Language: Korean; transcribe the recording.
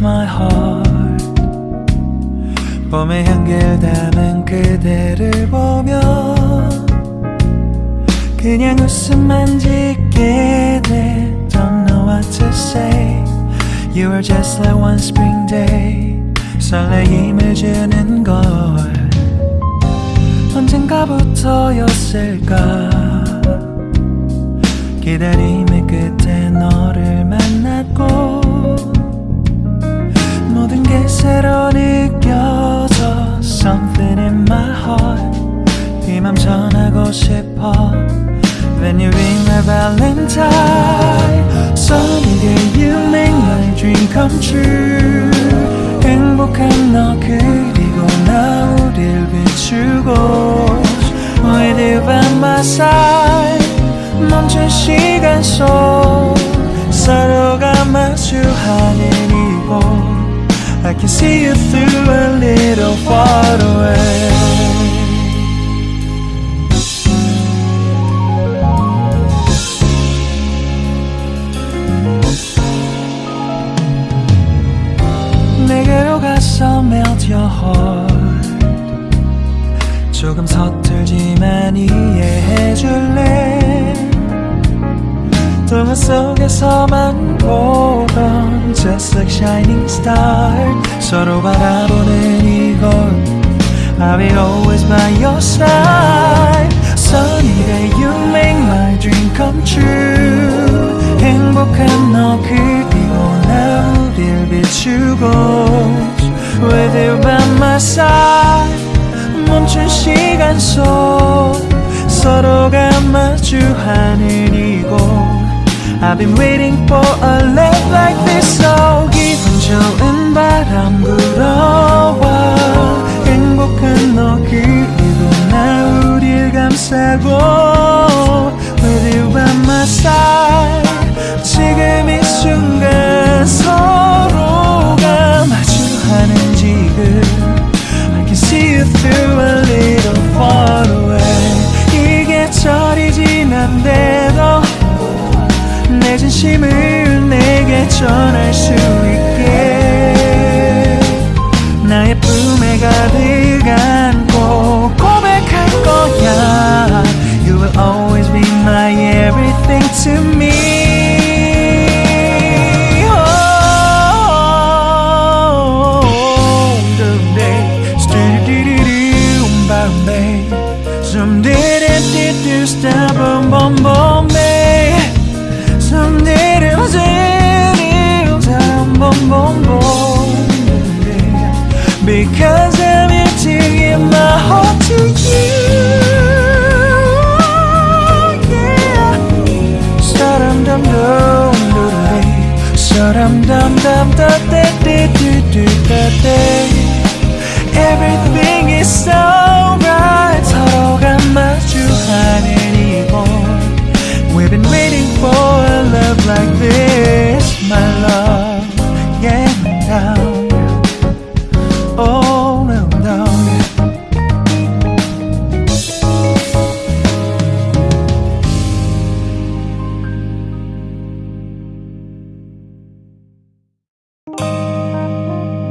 my heart 봄의 향기를 담은 그대를 보며 그냥 웃음만 짓게 돼 Don't know what to say You are just like one spring day 설레임을 주는 걸 언젠가부터였을까 기다림의 끝에 너를 만났고 새로 느껴져 Something in my heart 이맘 전하고 싶어 When you ring my valentine Sunny day you make my dream come true 행복한 너 그리고 나 우릴 비추고 With you by my side 멈춘 시간 속 서로가 마주하는 이곳 I can see you through a little far away 내게로 가서 melt your heart 조금 서툴지만 이해해줄래 동화 속에서만 보던 Just like shining star 서로 바라보는 이곳 I will always by your side Sunny day you make my dream come true 행복한 너 그리고 나 우릴 비추고 With you by my side 멈춘 시간 속 서로가 마주하는 이곳 I've been waiting for a love like this So 기분 좋은 바람 불어 Boom, boom, boom.